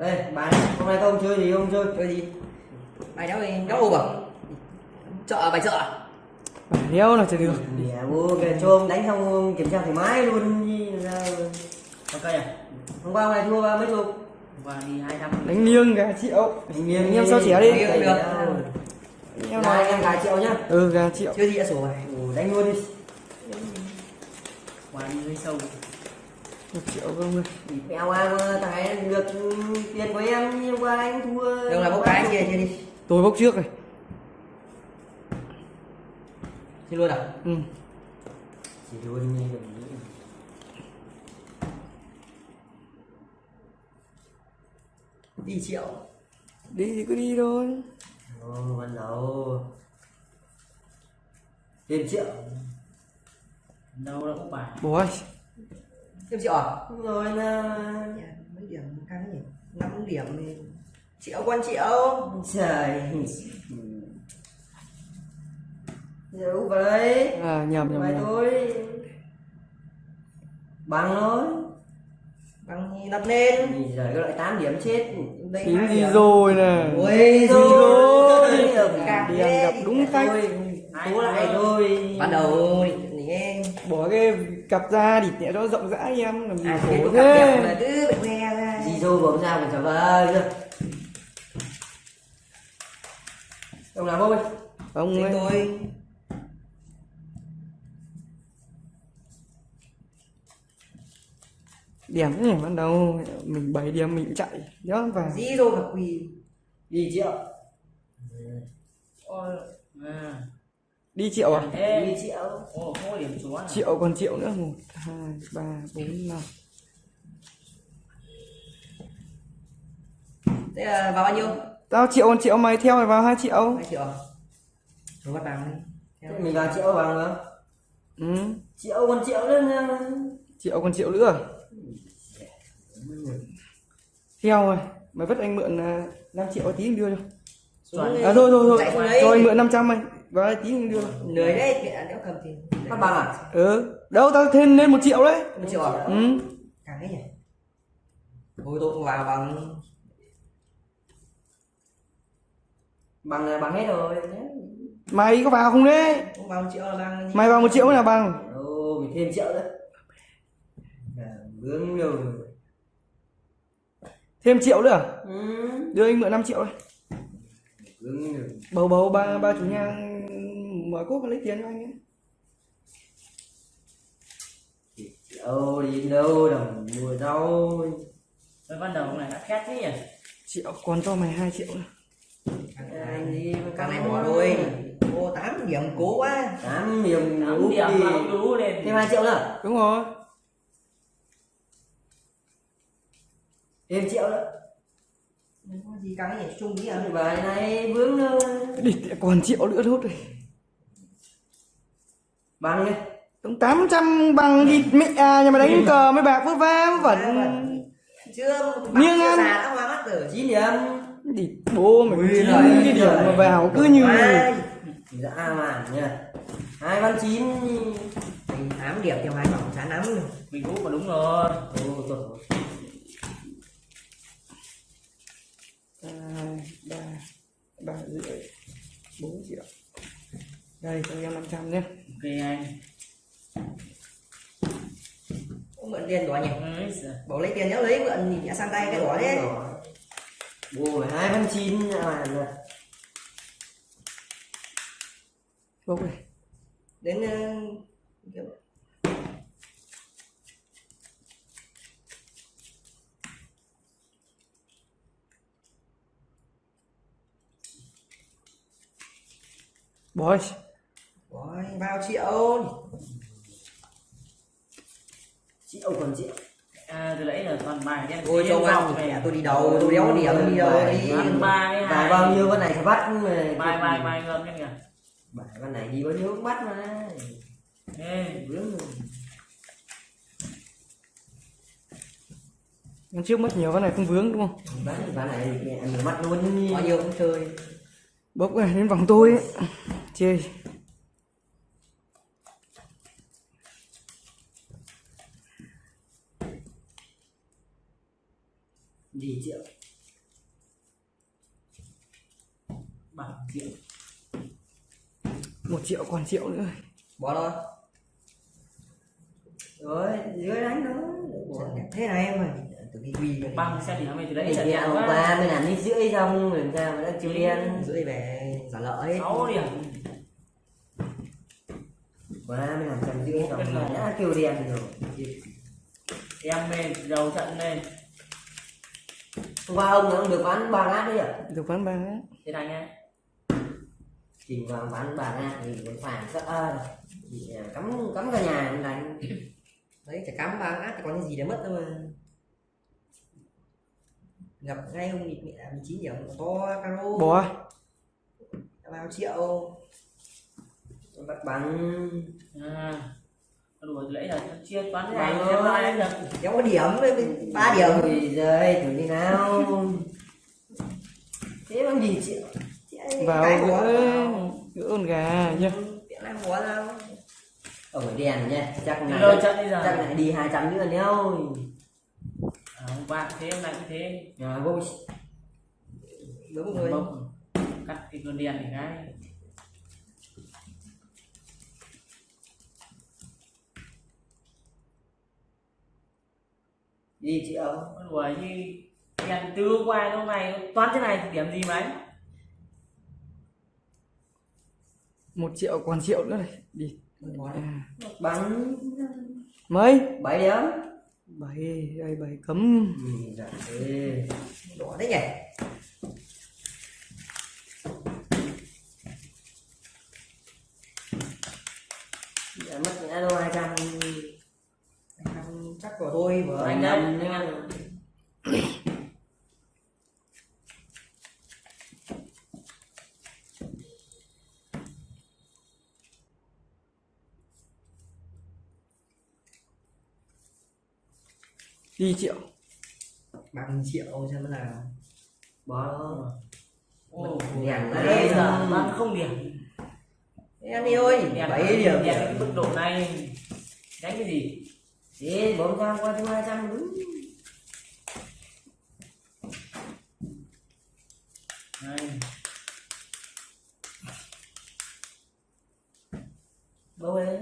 đây bài hôm nay không chơi gì không chơi chơi gì? Bài đéo thì đéo ôm à chợ bài chợ à? Bài đéo là chơi được. Mẹ vô kìa cho ông đánh xong kiểm tra thoải mái luôn gì ra. Ok à hôm qua hôm nay thua ba mấy chục? Và đi hai trăm. Đánh liêng gà triệu. Anh nghiêm Anh em sao trẻ đi? Được, được. anh em nói anh em gà triệu nhá. Ừ gà triệu. Chơi gì đã sổ bài ừ, đánh luôn đi. Và đi hơi sâu một triệu không ơi mèo à thằng ấy được tiền của em nhưng qua anh thua. Đâu là bốc cái kia chơi đi tôi bốc trước này chơi luôn à? Ừ. Chỉ luôn đi đi triệu. Đi thì cứ đi thôi. Ồ, ban đầu tiền triệu. Đâu là cũng bài? Bố ơi thêm triệu à rồi là mấy điểm cao nhỉ? Năm điểm thì triệu quan triệu trời. Giờ vào đây. À nhầm nhầm nhầm. thôi. Bằng thôi. Bằng thì đập lên. Nhìn giời cái loại 8 điểm chết. Hai gì rồi nè? Ôi rồi. Càng đi ghê ăn gặp đi. đúng cách tố lại thôi. Ban đầu thì nghe. Bỏ cái cặp ra địt nhẹ cho rộng rãi em làm gì à khổ thế. là cứ bị que ra. Gì rồi bóng ra trả vợ chưa? Ông làm không ơi ông ấy. tôi. Điểm thế nhỉ ban đầu mình 7 điểm mình chạy nhớ vào dí rồi cả quỳ. Triệu Ôi, à đi triệu à? Đi thế triệu. Ồ không có điểm số à? Triệu còn triệu nữa. Một hai ba bốn năm. Thế là vào bao nhiêu? Tao triệu còn triệu mày theo mày vào hai triệu. Hai triệu à? Rồi bắt bằng đi. Theo. mình vào triệu bằng mà ừ. Triệu còn triệu nữa. Nha triệu còn triệu nữa theo rồi. Mày vất anh mượn à, 5 triệu tí anh đưa cho. Xuống đi. à thôi cho anh mượn 500 mày vào đây tí anh đưa. Lười đấy mẹ đéo cầm tiền bắt bằng à? Ừ. Đâu tao thêm lên một triệu đấy. Một triệu à? Ừ. Càng ấy nhỉ? Thôi tôi không vào bằng bằng là bằng hết rồi mày có vào không đấy? Không vào một triệu là bằng. Mày vào một triệu mới là bằng. Ô mình thêm triệu nữa. Vướng rồi. Thêm triệu nữa à? ừ. đưa anh mượn 5 triệu đây bầu bầu ba ba chủ nhà mở cốp và lấy tiền cho anh ấy. Triệu đi đâu đồng mùa rau Mới ban đầu này đã khét thế nhỉ? Triệu còn cho mày hai triệu nữa anh đi càng này bỏ rồi. ô tám điểm cố quá. Tám điểm tám điểm đi đủ lên. Thêm hai triệu nữa. Đúng rồi. Thêm triệu nữa. Có gì ấy nhỉ chung tí à bài này vướng đâu đi còn triệu nữa thôi rồi bằng đi. Tổng 800 bằng đi. Mẹ à, nhà mày đánh cờ mấy bạc vớ va vớ vẩn. chưa Miếng ăn. già đã hoa mắt rồi. Chín điểm đi bố mày chín cái điểm mà vào cứ như dạ màn nha hai văn chín. Mình tám điểm theo hai vòng chán lắm rồi. Mình cũng mà đúng rồi. Ô trời hai ba ba rưỡi bốn triệu. Đây cho em 500 nhé ok anh mượn tiền đỏ nhỉ? Bỏ lấy tiền nhớ lấy mượn nhìn nhã sang tay cái đỏ đấy. Mày hai văn chín rồi bốc này đến ờ, bói Ôi, bao triệu triệu còn triệu à từ nãy là toàn bài đen Ôi cho vào mẹ tôi đi đầu tôi đéo điểm đi đâu đi bài bao nhiêu con này phải bắt mà. Bài bài bài ngược cái kìa bài con này đi bao nhiêu cũng bắt mà. Ê, vướng rồi Lần trước mất nhiều cái này không vướng đúng không? Bán thì bán này mẹ mắt luôn bao nhiêu cũng chơi. Bốc này đến vòng tôi ấy. chơi nhì triệu bảy triệu một triệu còn triệu nữa. Bỏ rồi rồi dưới đánh nữa. Thế này em ơi. Từ khi quy ba mươi xét thì nó mới từ đấy. Trận nhẹ hôm mới làm đi rưỡi xong làm sao mà đã chưa đen ừ. rưỡi về giả lợi. Sáu điểm à. ba mới làm trăm rưỡi xong mà đã kêu đen rồi. Em mê đầu trận lên qua ông ông được bán ba lát đấy à được bán ba thế này nhé trình vào bán ba lát thì còn phản sợ à, thì cắm cắm cả nhà anh đánh. Đấy chả cắm ba át thì còn cái gì để mất đâu mà. Gặp ngay ông nhịp mẹ mình chín điểm to caro. Bỏ. Bao triệu? Bắt bắn. À đùa từ đấy là chia toán này xem được. Kéo có điểm với ba điểm. Rồi rồi thử đi nào. Thế bằng gì chị vào gỡ gỡ con gà nhá. Tiện làm quá nào ở đèn nha chắc đi này đâu bây giờ? chắc lại đi 200 nữa nhau à, hôm qua thế hôm nay cũng thế. Nhà vô đúng rồi. Cắt cái con đèn thì cái đi chị ông con đùa như đèn từ hôm qua hôm nay toán thế này thì điểm gì anh một triệu còn triệu nữa này. Đi bắn. Mấy? Bảy điểm. Bảy đây bảy cấm. Ừ, dạ thế. Đỏ đấy nhỉ? Dạ, mất đâu 200 Anh tôi vợ Anh nữa. đi triệu. Bằng triệu xem nó nào bỏ đó Ồ, đèn bây này giờ bán không điểm. Anh đi ơi bảy điểm. đèn cái mức độ này. Đánh cái gì thế bốn trăm qua thêm 200 đúng. Này. Đâu ấy?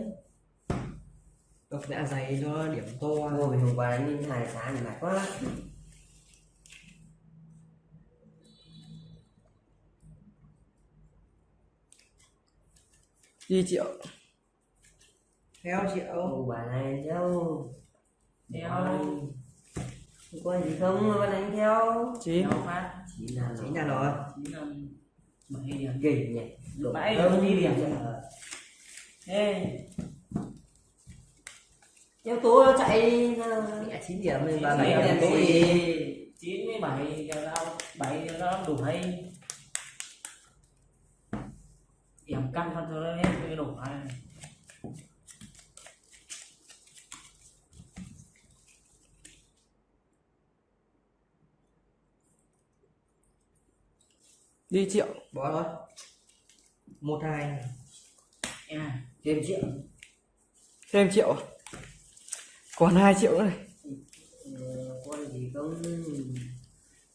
Độc đã dày cho điểm to về hôm qua đánh lên hai sáng thì mệt quá. Đi triệu theo triệu hôm qua này theo theo Không? Có gì không mà đánh theo. Chín theo phát. Chỉ là chính là rồi chín năm bảy điểm. kỳ nhỉ. Độ Bảy không đi điểm. Ờ. Ê, theo tú nó chạy chín điểm ba điểm bảy điểm điểm gì chín với bảy giờ đâu bảy giờ đâu đủ hay. Điểm căn phân thôi hết cái đủ hay đi triệu. Bỏ thôi. Một hai. À thêm triệu. Thêm triệu à? còn hai triệu nữa này. Có gì không?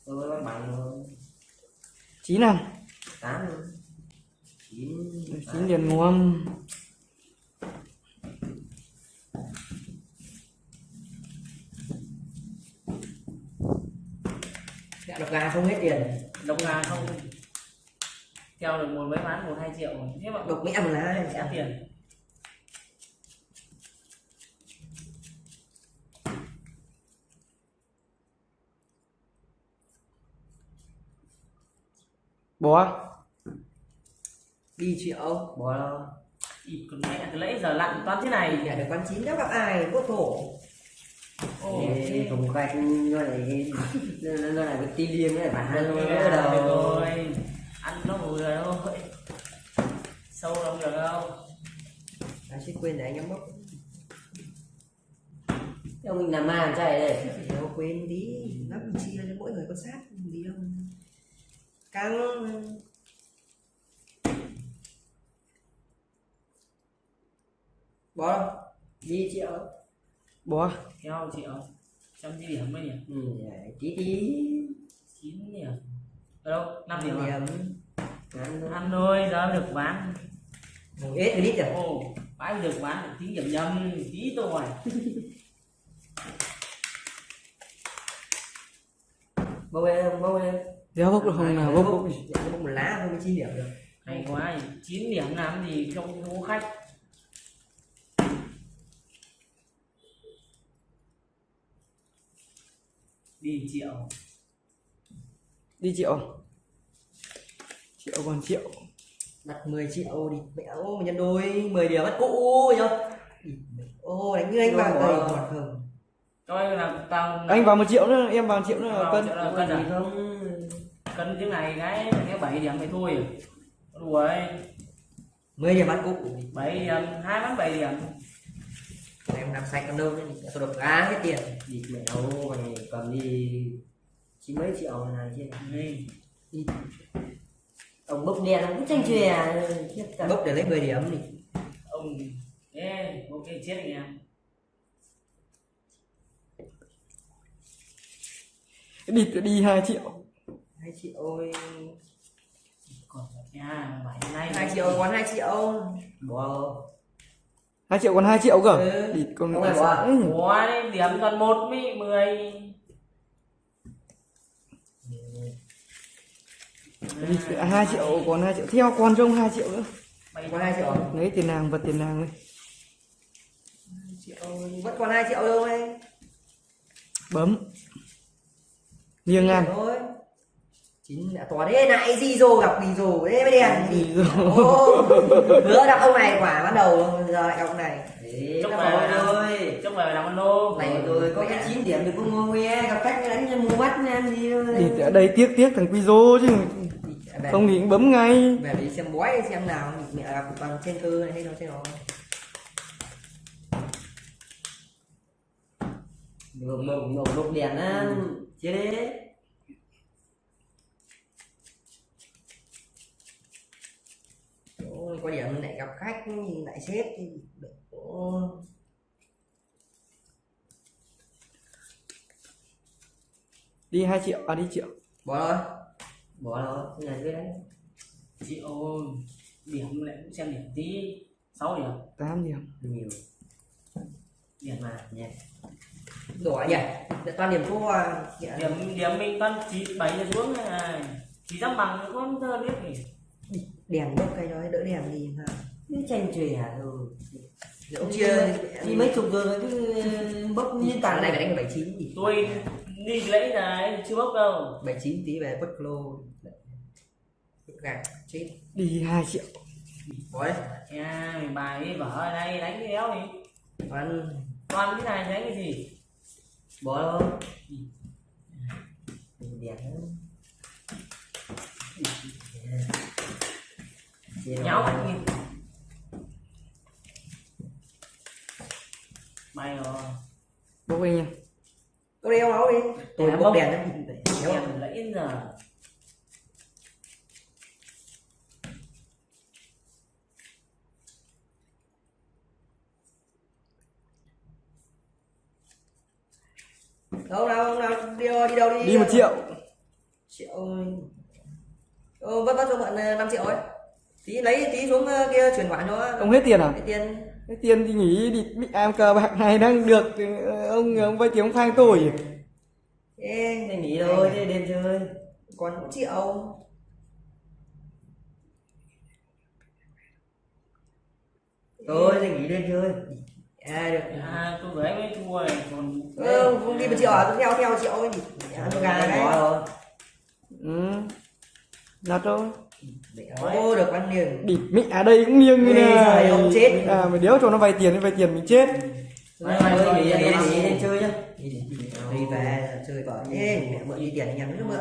Tôi bằng rồi. Chín năm. Tám rồi chín. Chín liền nguồn mẹ độc gà không hết tiền. Độc gà không theo được một mấy bán một hai triệu thế mà độc mẹ mà là trả tiền. Bỏ đi triệu bỏ đâu Ý, còn mẹ từ lấy giờ lặn toán thế này. Mẹ được quán chín các bạn ai có thổ. Ồ, không khách nó lại nó, nó, nó lại cái tim điên nó lại bán rồi, nữa đâu rồi ăn nó vừa thôi sâu đâu được đâu à, chứ quên để anh em bốc Thế mình làm ma làm chạy đây. Nếu quên tí. Lắp chi cho mỗi người có sát gì đâu căng. Bỏ. Đâu đi triệu bỏ. Theo triệu trăm gì điểm mấy nhỉ? Ừ, đấy, tí tí. Chín điểm. Ở đâu? Năm điểm à? điểm. Ăn thôi. giờ được bán. Một ít lít rồi ồ bãi được bán được tí nhầm nhầm tí thôi bốc lên không bốc lên đéo bốc được không nào? Bốc bốc dạ bốc một lá thôi mới chín điểm được. Hay quá 9 điểm làm gì không có khách. Đi triệu. Đi triệu. Triệu còn triệu đặt 10 triệu đi. Mẹ ô nhân đôi 10 điểm bắt cụ nhá ô đánh như anh vào Đúng đây còn không cho là tao anh vào một triệu nữa em vào một triệu nữa cân. cân gì à không? Cân tiếng này cái cái bảy điểm phải thôi đùa ấy. 10 điểm bắt cụ bảy điểm hai bắn bảy điểm. Em làm sạch còn đâu nữa tôi đập cá hết tiền. Đi mẹ đâu mày cầm đi chín mấy triệu này chứ Đi. Ông bốc đèn ông cứ tranh chè bốc để lấy 10 điểm đi. Ông ê ok chết anh em. Đi đi hai triệu. 2 triệu ôi. Còn nha bảy nay. 2 triệu quán 2 triệu. Bỏ. Hai triệu còn hai triệu cơ? Ừ. đi con phải bỏ. à? Ừ. Điểm còn một với mười hai triệu còn hai triệu. Theo còn trong hai triệu nữa. Quán 2 triệu lấy tiền nàng vật tiền nàng đi. 2 triệu vẫn còn 2 triệu đâu anh bấm. Nghiêng ngang. Thôi chính là tòa thế lại gì rồi gặp gì rồi thế mới đèn gì hứa gặp ông này quả ban đầu giờ lại gặp ông này. Chúc làm- rồi chúc mày làm ăn lô Này rồi có cái chín điểm được không ngon nghe gặp khách đánh cho mù mắt nha gì đi ở đây tiếc tiếc thằng Quizo chứ về, không thì bấm ngay. về đi xem bói xem nào mẹ gặp bằng trên này hay nó trên nó nổ nổ nổ nổ đèn á chết đấy. Ôi, có điểm lại gặp khách thì lại xếp đi hai triệu à đi triệu. Bỏ rồi bỏ rồi cái này dưới đấy. Triệu điểm lại cũng xem điểm tí. 6 điểm. Tám điểm. Nhiều điểm mà nhé đỏ nhỉ? Toàn điểm thua à. Điểm điểm mình toàn chỉ bảy giờ xuống này chỉ dám bằng con thơ biết gì đèn bốc cái đó đỡ đèn gì hả cứ tranh chè rồi ông chia đi mấy chục rồi cứ bốc như tảng này phải đánh bảy chín gì tôi đi lấy này chưa bốc đâu. Bảy chín tí về bất lô gạt chết đi hai triệu. Bỏ đấy nha mình bài ấy vở ở đây đánh cái đéo đi. Toàn toàn cái này đánh cái gì? Bỏ rồi đẹp lắm nháo anh mày rồi bốc anh nha. Tôi đeo máu đi. Tôi bốc đèn đấy đéo em lấy đến giờ đâu nào nào đi đâu đi đâu đi. Đi một triệu. Triệu ờ, vất vất cho mượn 5 triệu ấy. Tí lấy tí xuống ờ, kia chuyển khoản cho ông hết tiền à? cái tiền. Cái tiền thì nghỉ đi. Bị am cờ bạc này đang được ờ, ông ông vay tiếng phang tôi. Ê, thế nghỉ thôi thế đêm chơi. còn một triệu. Thôi thế nghỉ đêm chơi à được à tôi gửi mới thua này còn ờ, không đi một triệu à tôi theo theo triệu ấy à, tôi gà bỏ đấy. Rồi ừ. Đặt thôi ô được ăn liền. Đi mẹ ở đây cũng nghiêng như này ông chết. à mày đéo cho nó vay tiền thì vay tiền mình chết. Thôi, thôi, nghỉ nghỉ nghỉ đêm chơi nhá đi về chơi vợ ê mẹ mượn đi tiền anh em nữa mượn